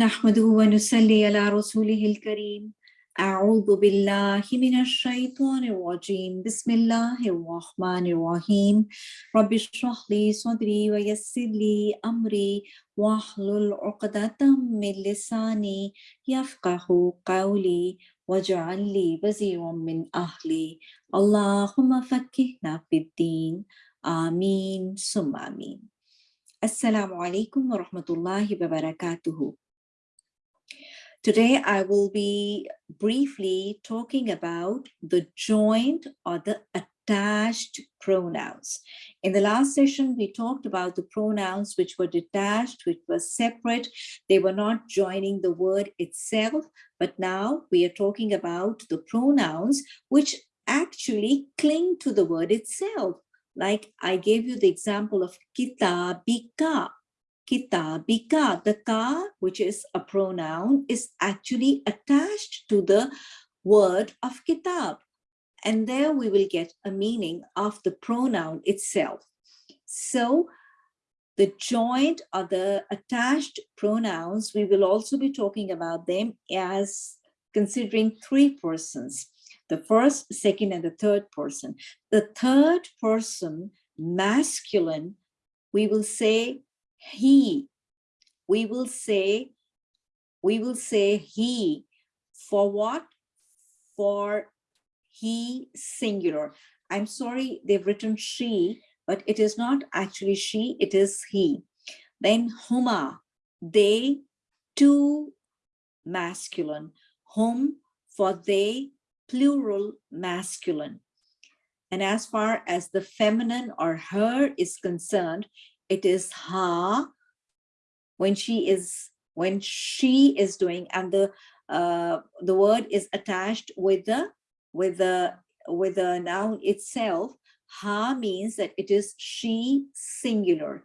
نحمده ونصلي على رسوله الكريم. أعوذ بالله من الشيطان الرجيم. بسم الله الرحمن الرحيم. رب اشرح لي صدري ويسر لي أمري واحلل عقدة من لساني يفقه قولي واجعل لي وزيرا من أهلي. اللهم فكهنا في الدين. آمين. ثم آمين. السلام عليكم ورحمة الله وبركاته. Today, I will be briefly talking about the joined or the attached pronouns. In the last session, we talked about the pronouns which were detached, which were separate. They were not joining the word itself, but now we are talking about the pronouns which actually cling to the word itself. Like I gave you the example of kitabika, kitabika. The ka, which is a pronoun, is actually attached to the word of kitab. And there we will get a meaning of the pronoun itself. So the joint or the attached pronouns, we will also be talking about them as considering three persons. The first, second, and the third person. The third person, masculine, we will say he. We will say, we will say he. For what? For he singular. I'm sorry, they've written she, but it is not actually she, it is he. Then huma, they, two, masculine. Hum, for they, plural, masculine. And as far as the feminine or her is concerned, it is ha when she is when she is doing and the uh, the word is attached with the with the with the noun itself ha means that it is she singular